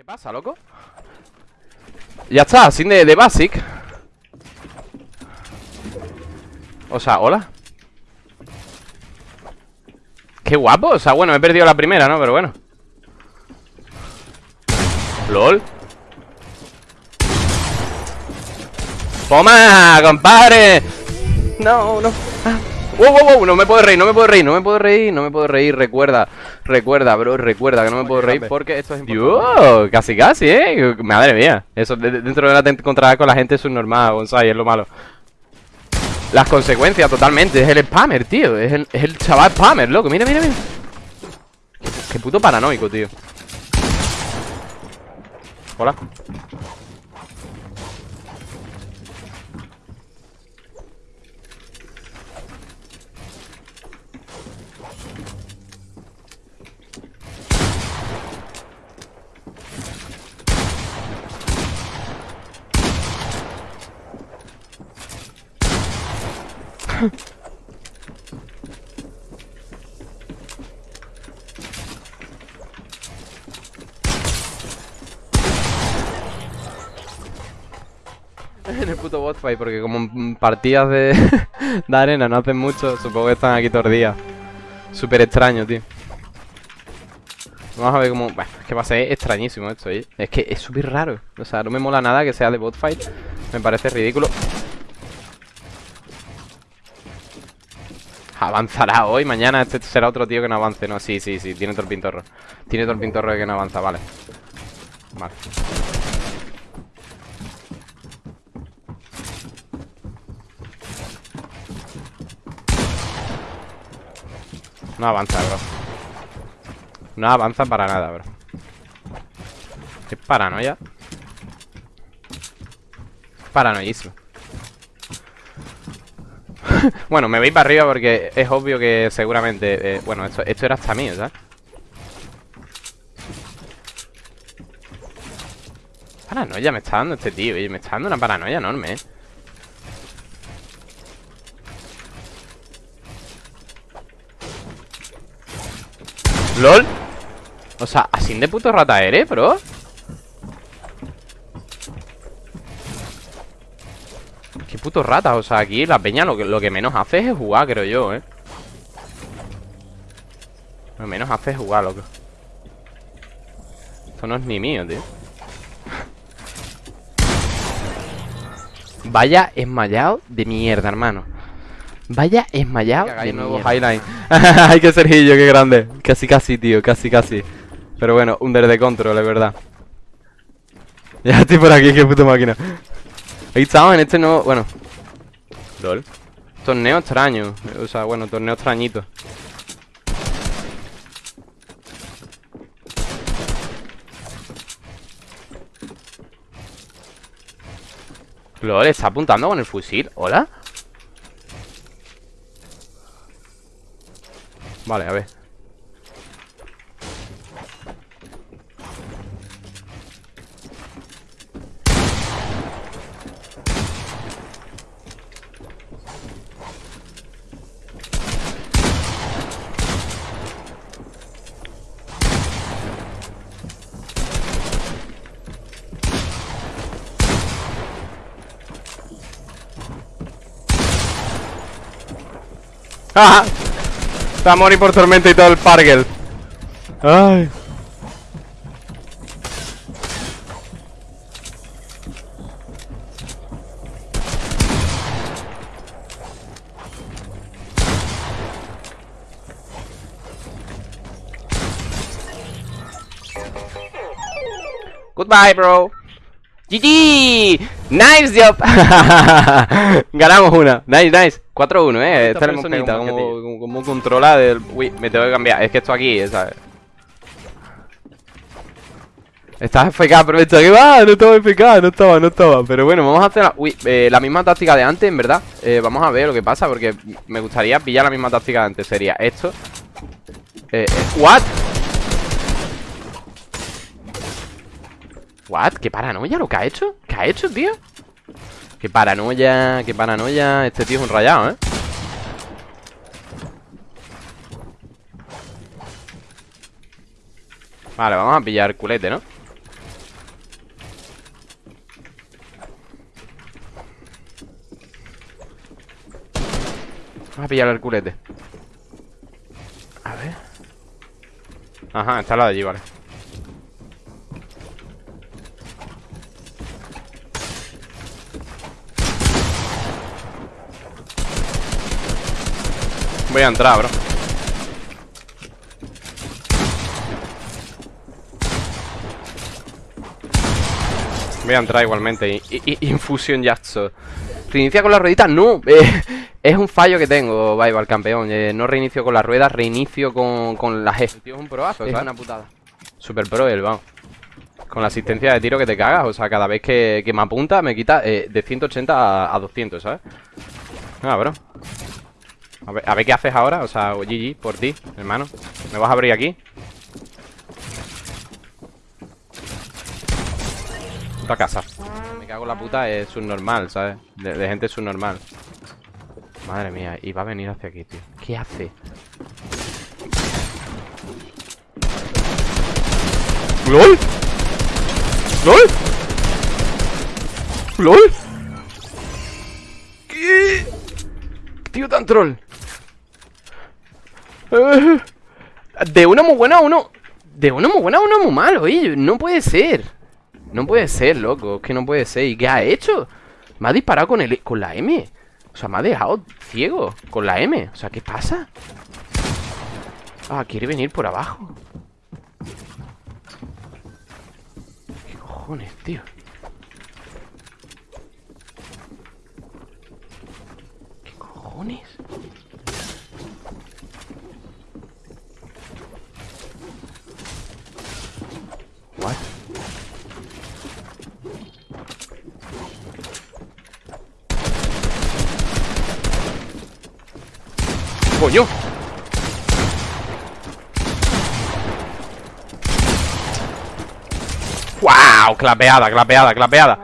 ¿Qué pasa, loco? Ya está, sin de, de basic O sea, hola Qué guapo, o sea, bueno, he perdido la primera, ¿no? Pero bueno LOL ¡Toma, compadre! No, no ah. ¡Wow, wow, wow! No me puedo reír, no me puedo reír, no me puedo reír, no me puedo reír. Recuerda, recuerda, bro, recuerda que no me puedo reír porque esto es importante. casi, casi, eh. Madre mía. Eso dentro de la encontrada con la gente es un normal, González, es lo malo. Las consecuencias, totalmente. Es el spammer, tío. Es el, es el chaval spammer, loco. Mira, mira, mira. qué puto paranoico, tío. Hola. En el puto bot fight, porque como partidas de, de arena no hacen mucho, supongo que están aquí todos los días. Súper extraño, tío. Vamos a ver cómo... Bueno, es que va a ser extrañísimo esto, ¿eh? Es que es súper raro. O sea, no me mola nada que sea de bot fight. Me parece ridículo. Avanzará hoy, mañana este será otro tío que no avance No, sí, sí, sí, tiene todo el pintorro Tiene todo el pintorro de que no avanza, vale. Vale. No avanza, bro. No avanza para nada, bro. Es paranoia. Paranoísimo bueno, me voy para arriba porque es obvio que seguramente... Eh, bueno, esto, esto era hasta mío, ¿sabes? Paranoia me está dando este tío, y me está dando una paranoia enorme, ¿eh? ¿LOL? O sea, así de puto rata eres, bro Qué puto rata, o sea, aquí la peña lo que, lo que menos hace es jugar, creo yo, ¿eh? Lo menos hace es jugar, loco. Esto no es ni mío, tío. Vaya esmayado de mierda, hermano. Vaya esmayado de nuevo highline. Ay, que Sergillo, qué grande. Casi, casi, tío, casi, casi. Pero bueno, under de control, es verdad. Ya estoy por aquí, qué puta máquina Ahí estamos en este nuevo... Bueno LOL. Torneo extraño O sea, bueno, torneo extrañito. LOL, está apuntando con el fusil. ¿Hola? Vale, a ver Va a morir por tormenta y todo el pargel. Ay. Goodbye, bro. GG. Nice job. Ganamos una. Nice, nice. 4-1, eh. Esta personita, como, como, controla del... Uy, me tengo que cambiar. Es que esto aquí, ¿sabes? Estás FK, pero esto que va, no estaba FK, no estaba, no estaba Pero bueno, vamos a hacer la, uy, eh, la misma táctica de antes, en verdad eh, Vamos a ver lo que pasa, porque me gustaría pillar la misma táctica de antes Sería esto eh, eh, ¿What? ¿What? ¿Qué paranoia lo que ha hecho? ¿Qué ha hecho, tío? Qué paranoia, qué paranoia. Este tío es un rayado, ¿eh? Vale, vamos a pillar culete, ¿no? Vamos a pillar el culete. A ver. Ajá, está al lado de allí, vale. Voy a entrar, bro. Voy a entrar igualmente. Infusion Yatso. ¿Reinicia con la ruedita? No. Eh, es un fallo que tengo, Vival, campeón. Eh, no reinicio con las ruedas, reinicio con, con la G. tío es un proazo, Es una putada. Super pro el, vamos. Con la asistencia de tiro que te cagas. O sea, cada vez que, me apunta me quita eh, de 180 a, 200, ¿sabes? Ah, bro. A ver, qué haces ahora. O sea, GG, por ti, hermano. ¿Me vas a abrir aquí? Puta casa. Me cago en la puta, es subnormal, ¿sabes? De, de gente subnormal. Madre mía, y va a venir hacia aquí, tío. ¿Qué hace? ¡LOL! ¡LOL! ¡LOL! ¿Qué? Tío tan troll De uno muy buena a uno De uno muy buena a uno muy malo, oye No puede ser No puede ser, loco Es que no puede ser ¿Y qué ha hecho? Me ha disparado con, el, con la M O sea, me ha dejado ciego Con la M O sea, ¿qué pasa? Ah, quiere venir por abajo ¿Qué cojones, tío? ¿Qué cojones? ¡Coño! ¡Wow! Clapeada, clapeada, clapeada.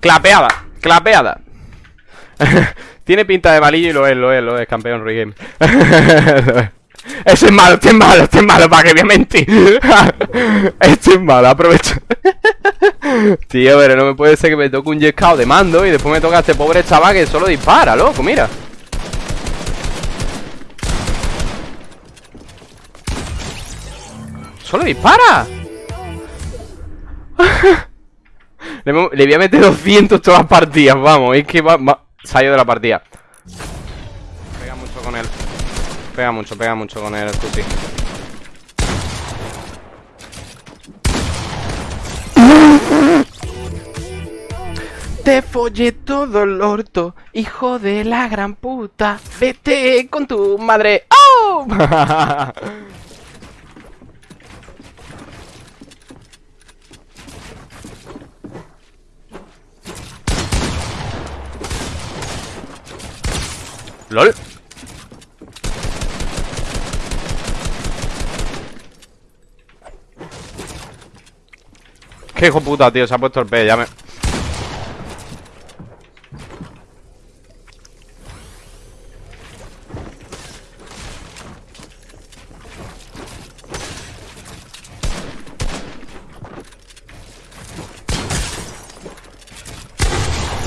Clapeada, clapeada. Tiene pinta de malillo y lo es, lo es, lo es, campeón regame Ese es malo, este es malo, este es malo, para que voy a mentir Este es malo, aprovecho. Tío, pero no me puede ser que me toque un jet de mando Y después me toca a este pobre chaval que solo dispara, loco, mira ¡Solo dispara! le, voy a meter 200 todas las partidas, vamos Es que va, va, salió de la partida. Pega mucho con él. Pega mucho, pega mucho con él, Tuti. Te follé todo el orto, hijo de la gran puta. Vete con tu madre. ¡Oh! ¡Lol! Qué hijo puta, tío, se ha puesto el P, ya me...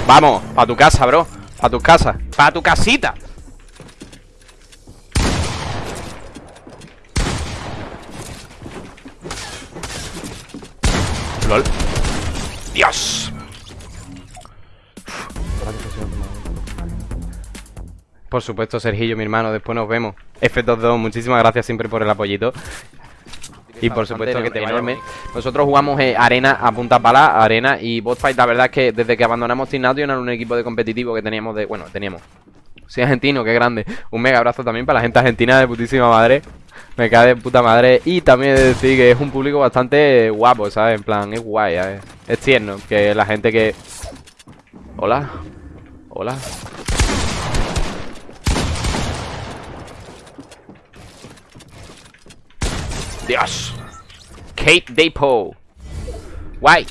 Vamos, pa' tu casa, bro Pa' tu casa, pa' tu casita ¡Dios! Por supuesto, Sergillo, mi hermano, después nos vemos F22, muchísimas gracias siempre por el apoyito y por supuesto que te enorme. Nosotros jugamos eh, arena a punta pala, arena y bot fight. La verdad es que desde que abandonamos Team Nation era un equipo de competitivo que teníamos de. Bueno, teníamos. Soy argentino, qué grande. Un mega abrazo también para la gente argentina de putísima madre. Me cae de puta madre. Y también de decir que es un público bastante guapo, ¿sabes? En plan, es guay, ¿sabes? Es tierno. Que la gente que... Hola. Hola. Dios. Kate Depo. Guay.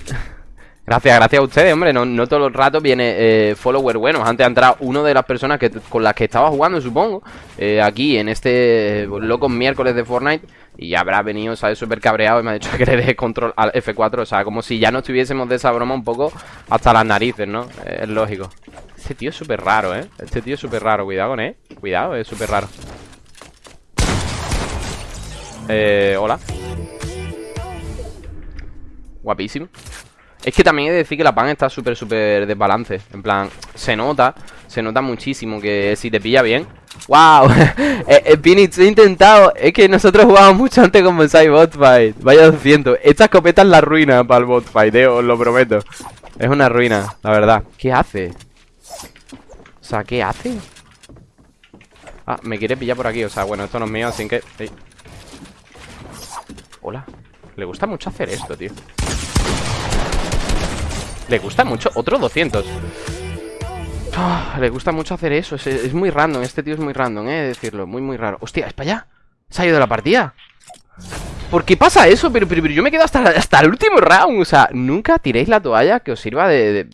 Gracias, gracias a ustedes, hombre. No, no todo el rato viene eh, follower buenos. Antes ha entrado una de las personas que, con las que estaba jugando, supongo. Eh, aquí en este loco miércoles de Fortnite. Y habrá venido, ¿sabes? Súper cabreado y me ha dicho que le deje control al F4. O sea, como si ya no estuviésemos de esa broma un poco hasta las narices, ¿no? es lógico. Este tío es súper raro, ¿eh? Este tío es súper raro, cuidado con él Cuidado, es súper raro Eh, hola Guapísimo Es que también he de decir que la pan está súper, súper desbalance. En plan, se nota Se nota muchísimo que si te pilla bien ¡Wow! eh, eh, he intentado Es que nosotros jugábamos mucho antes con Bonsai Botfight Vaya 200 Esta escopeta es la ruina para el Botfight, eh, os lo prometo. Es una ruina, la verdad. ¿Qué hace? O sea, ¿qué hace? Ah, me quiere pillar por aquí O sea, bueno, esto no es mío, así que... Hola. Le gusta mucho hacer esto, tío Le gusta mucho Otro 200 ah, Le gusta mucho hacer eso es, muy random Este tío es muy random, eh Decirlo Muy, muy raro Hostia, ¿es para allá? ¿Se ha ido de la partida? ¿Por qué pasa eso? Pero, pero, yo me quedo hasta, hasta el último round. O sea, nunca tiréis la toalla que os sirva de,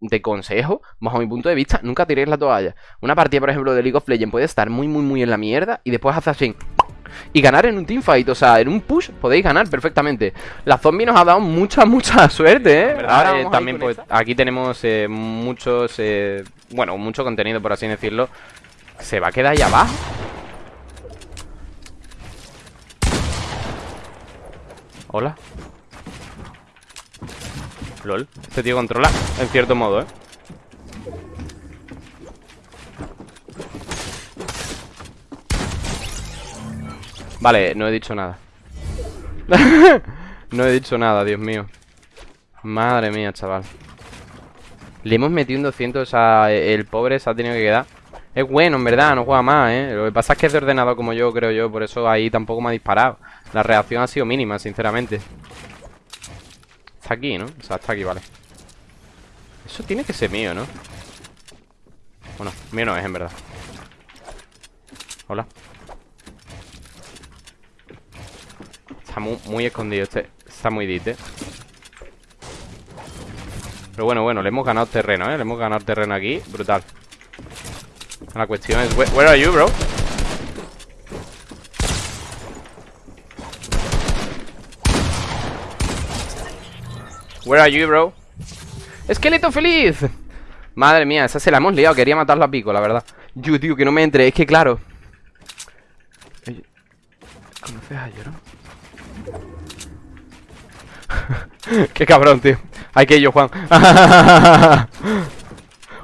de, consejo, bajo mi punto de vista. Nunca tiréis la toalla. Una partida, por ejemplo, de League of Legends puede estar muy, muy, muy en la mierda y después hace así. Y ganar en un teamfight, o sea, en un push podéis ganar perfectamente. La zombie nos ha dado mucha, mucha suerte, ¿eh? Ahora eh, también, pues, aquí tenemos eh, muchos, eh, bueno, mucho contenido, por así decirlo. ¿Se va a quedar ahí abajo? Hola LOL Este tío controla En cierto modo, ¿eh? Vale, no he dicho nada. No he dicho nada, Dios mío. Madre mía, chaval. Le hemos metido un 200 O sea, el pobre se ha tenido que quedar. Es bueno, en verdad, no juega más, ¿eh? Lo que pasa es que es de ordenado como yo, creo yo Por eso ahí tampoco me ha disparado. La reacción ha sido mínima, sinceramente. Está aquí, ¿no? O sea, está aquí, vale. Eso tiene que ser mío, ¿no? Bueno, mío no es, en verdad. Hola Está muy, escondido este Está muy dit, ¿eh? Pero bueno, bueno, le hemos ganado terreno, ¿eh? Le hemos ganado terreno aquí Brutal La cuestión es... Where are you, bro? Where are you, bro? ¡Esqueleto feliz! Madre mía, esa se la hemos liado Quería matarlo a pico, la verdad Yo, tío, que no me entre Es que, claro ¿Conoces a no? Qué cabrón, tío Hay que yo, Juan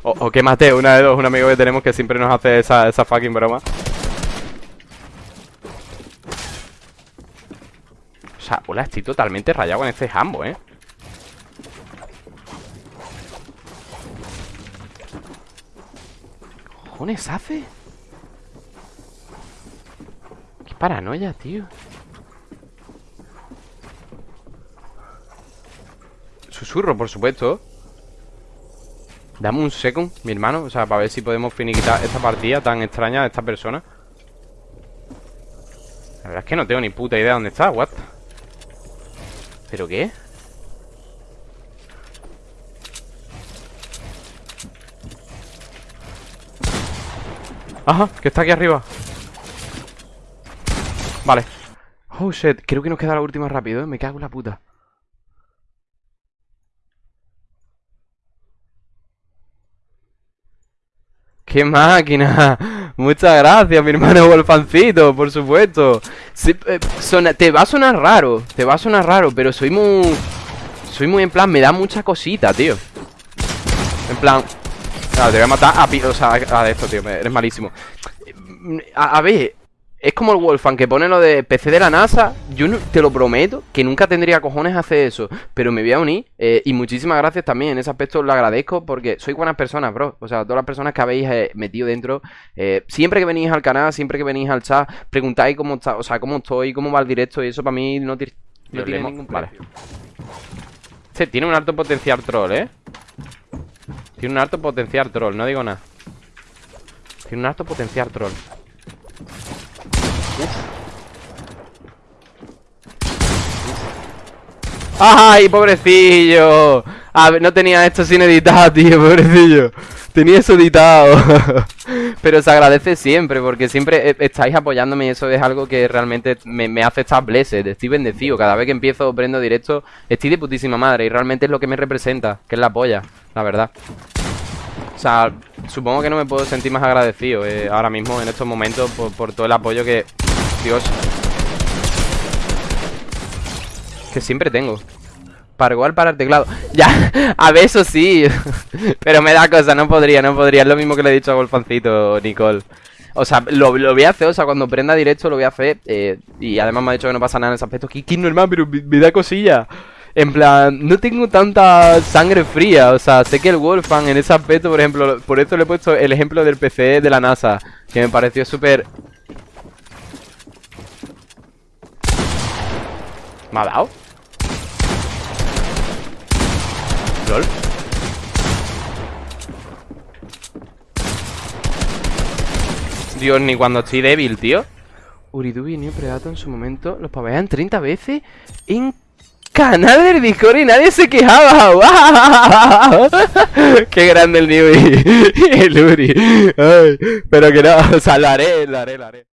o, que maté una de dos Un amigo que tenemos que siempre nos hace esa, esa fucking broma O sea, hola, estoy totalmente rayado con este jambo, ¿eh? cojones hace? Qué paranoia, tío Susurro, por supuesto. Dame un second, mi hermano O sea, para ver si podemos finiquitar esta partida tan extraña de esta persona. La verdad es que no tengo ni puta idea de dónde está, what ¿Pero qué? Ajá, que está aquí arriba. Vale. Oh shit, creo que nos queda la última rápido, ¿eh? Me cago en la puta ¡Qué máquina! Muchas gracias, mi hermano Wolfancito, por supuesto eh, Te va a sonar raro Te va a sonar raro, pero soy muy... Soy muy en plan, me da mucha cosita, tío En plan, te voy a matar a, o sea, a esto, tío. Eres malísimo. A, ver, es como el Wolfan que pone lo de PC de la NASA. Yo te lo prometo que nunca tendría cojones hacer eso. Pero me voy a unir. Eh, y muchísimas gracias también. En ese aspecto lo agradezco porque soy buenas personas, bro. O sea, todas las personas que habéis eh, metido dentro. Eh, siempre que venís al canal, siempre que venís al chat, preguntáis cómo está, o sea, cómo estoy, cómo va el directo. Y eso para mí no, tiene ningún Vale. Este tiene un alto potencial troll, ¿eh? Tiene un alto potencial troll, no digo nada Tiene un alto potencial troll ¡Ay, pobrecillo! No tenía esto sin editar, tío, pobrecillo. Tenía eso editado. Pero se agradece siempre Porque siempre e, estáis apoyándome Y eso es algo que realmente me, hace estar blessed. Estoy bendecido. Cada vez que empiezo prendo directo Estoy de putísima madre Y realmente es lo que me representa Que es la polla La verdad. O sea, supongo que no me puedo sentir más agradecido eh, ahora mismo, en estos momentos, por, todo el apoyo que... Dios. Que siempre tengo. Para igual para el teclado. Ya, a eso sí. Pero me da cosa, no podría, no podría. Es lo mismo que le he dicho a Golfancito, Nicole. O sea, lo, voy a hacer, o sea, cuando prenda directo lo voy a hacer. Eh, y además me ha dicho que no pasa nada en ese aspecto. Que, es normal, pero me, da cosilla. En plan, no tengo tanta sangre fría. O sea, sé que el Wolfang en ese aspecto, por ejemplo, por esto le he puesto el ejemplo del PC de la NASA. Que me pareció súper... ¿Me ha dado? ¿Lol? Dios, ni cuando estoy débil, tío Uridubi y New Predator en su momento Los pavean 30 veces En canal del Discord y nadie se quejaba. ¡Qué grande el y el Uri Pero que no, o sea, lo haré, lo haré, lo haré